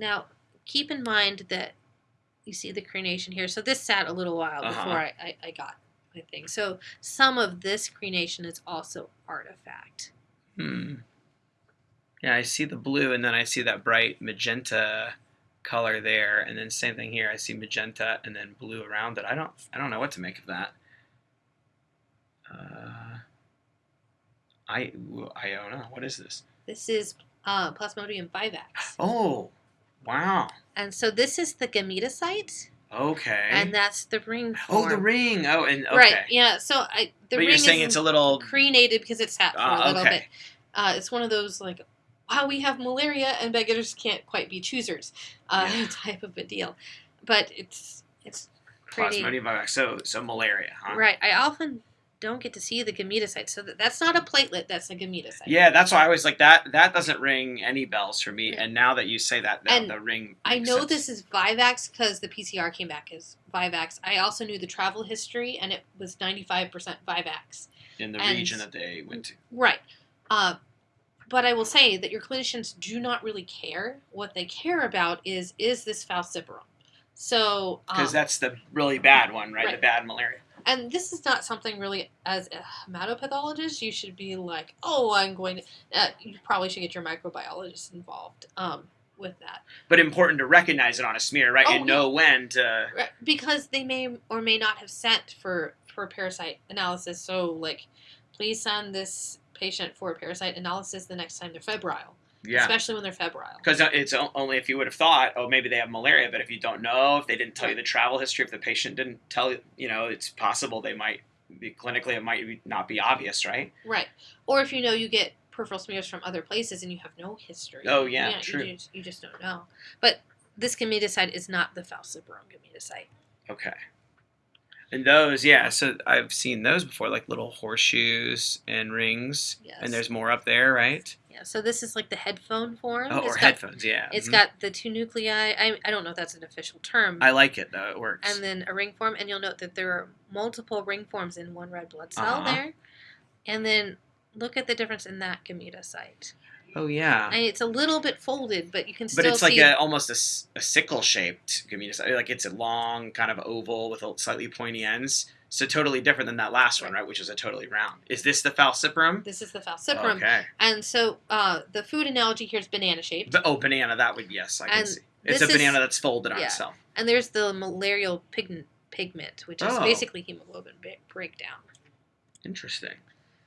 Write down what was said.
Now, keep in mind that you see the crenation here. So this sat a little while Uh-huh. before I, I, I got my thing. So some of this crenation is also artifact. Hmm. Yeah, I see the blue, and then I see that bright magenta color there, and then same thing here. I see magenta and then blue around it. I don't, I don't know what to make of that. Uh, I, I don't know. What is this? This is uh, Plasmodium vivax. Oh, wow. And so this is the gametocyte, Okay. and that's the ring oh, the ring. Oh, and okay. Right, yeah. So I the but ring you're saying is it's a little. crenated because it's sat for Ah, a little okay. bit. Uh, it's one of those like, wow, we have malaria and beggars can't quite be choosers, uh, Yeah. type of a deal. But it's it's pretty Plasmodium. So, so malaria, huh? right. I often don't get to see the gametocyte, so that's not a platelet. That's a gametocyte. Yeah, that's why I was like that. That doesn't ring any bells for me. Yeah. And now that you say that, the, And the ring. I know sense. this is Vivax because the PCR came back as Vivax. I also knew the travel history, and it was 95% Vivax. in the and- region that they went to. Right. Uh, but I will say that your clinicians do not really care. What they care about is is this falciparum. So, Because um, that's the really bad one, right? right. The bad malaria. And this is not something really as a hematopathologist you should be like, oh, I'm going to. Uh, you probably should get your microbiologist involved um, with that. But important to recognize it on a smear, right? Oh, and know when to. Because they may or may not have sent for for parasite analysis. So like, please send this patient for a parasite analysis the next time they're febrile, Yeah. especially when they're febrile. Because it's only if you would have thought, oh, maybe they have malaria. But if you don't know, if they didn't tell you the travel history, if the patient didn't tell you, you know, it's possible they might be clinically, it might not be obvious, right? Right, or if you know you get peripheral smears from other places and you have no history. Oh, yeah, you know, true. You just, you just don't know. But this gametocyte is not the falciparum gametocyte. Okay. And those, yeah, so I've seen those before, like little horseshoes and rings. Yes. And there's more up there, right? Yeah. So this is like the headphone form. Oh, It's or got- headphones, yeah. It's Mhm. got the two nuclei. I, I don't know if that's an official term. I like it though. It works. and then a ring form, and you'll note that there are multiple ring forms in one red blood cell Uh-huh. there. And then look at the difference in that gametocyte. Oh yeah. And it's a little bit folded, but you can But still it's like a almost a, a sickle shaped gametocyte. Like it's a long kind of oval with a slightly pointy ends. So totally different than that last one, right? Which is a totally round. Is this the falciparum? this is the falciparum, Okay. and so uh, the food analogy here is banana shaped, But, oh, banana. That would yes, I can see. It's a is- banana that's folded on yeah. itself. and there's the malarial pigment, pigment which is Oh. basically hemoglobin breakdown. Interesting.